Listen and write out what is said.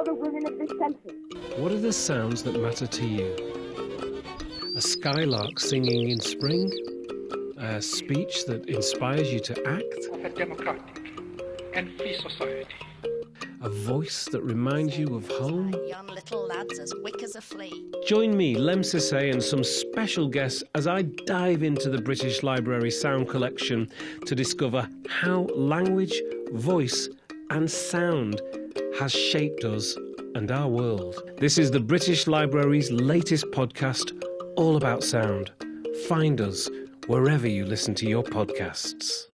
all the women of this country. What are the sounds that matter to you? A skylark singing in spring? A speech that inspires you to act? of a democratic and free society. A voice that reminds you of home? Young little lads as wick as a flea. Join me, Lemn Sissay, and some special guests as I dive into the British Library sound collection to discover how language, voice, and sound has shaped us and our world. This is the British Library's latest podcast, all about sound. Find us wherever you listen to your podcasts.